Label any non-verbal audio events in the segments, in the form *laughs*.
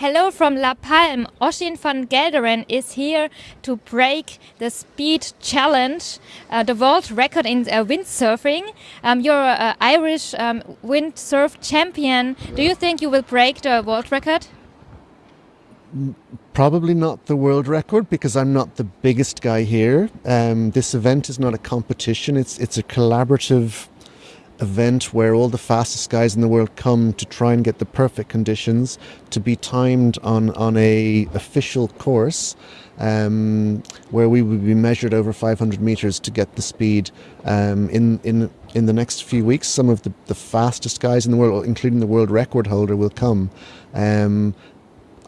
Hello from La Palme. Oisin van Gelderen is here to break the speed challenge, uh, the world record in uh, windsurfing. Um, you're an Irish um, windsurf champion. Do you think you will break the world record? Probably not the world record because I'm not the biggest guy here. Um, this event is not a competition. It's it's a collaborative event where all the fastest guys in the world come to try and get the perfect conditions to be timed on on a official course um, where we would be measured over 500 meters to get the speed um, in in in the next few weeks some of the, the fastest guys in the world including the world record holder will come. Um,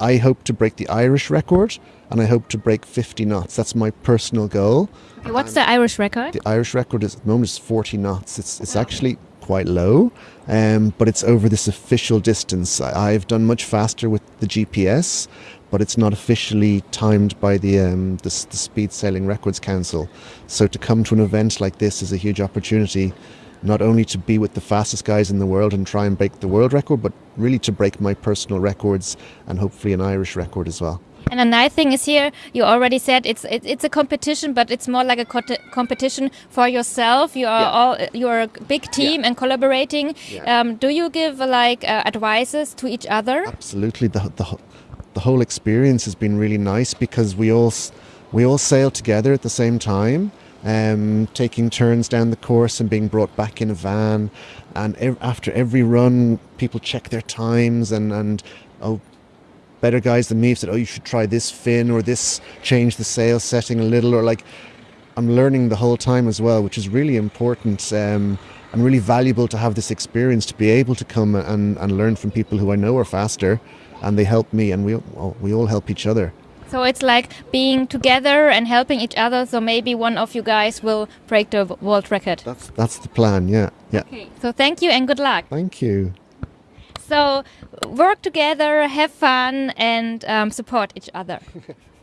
I hope to break the Irish record and I hope to break 50 knots that's my personal goal Okay, what's the Irish record? The Irish record is, at the moment is 40 knots. It's, it's actually quite low, um, but it's over this official distance. I, have done much faster with the GPS, but it's not officially timed by the, um, the, the Speed Sailing Records Council. So to come to an event like this is a huge opportunity not only to be with the fastest guys in the world and try and break the world record, but really to break my personal records and hopefully an Irish record as well. And a nice thing is here, you already said it's it, it's a competition, but it's more like a co competition for yourself. You are yeah. all you're a big team yeah. and collaborating. Yeah. Um, do you give uh, like uh, advices to each other? Absolutely. The, the the whole experience has been really nice because we all we all sail together at the same time. Um, taking turns down the course and being brought back in a van. And ev after every run, people check their times and, and oh, better guys than me have said, oh, you should try this fin or this, change the sail setting a little, or like, I'm learning the whole time as well, which is really important um, and really valuable to have this experience to be able to come and, and learn from people who I know are faster and they help me and we, we all help each other. So it's like being together and helping each other. So maybe one of you guys will break the world record. That's that's the plan. Yeah, yeah. Okay. So thank you and good luck. Thank you. So work together, have fun, and um, support each other. *laughs*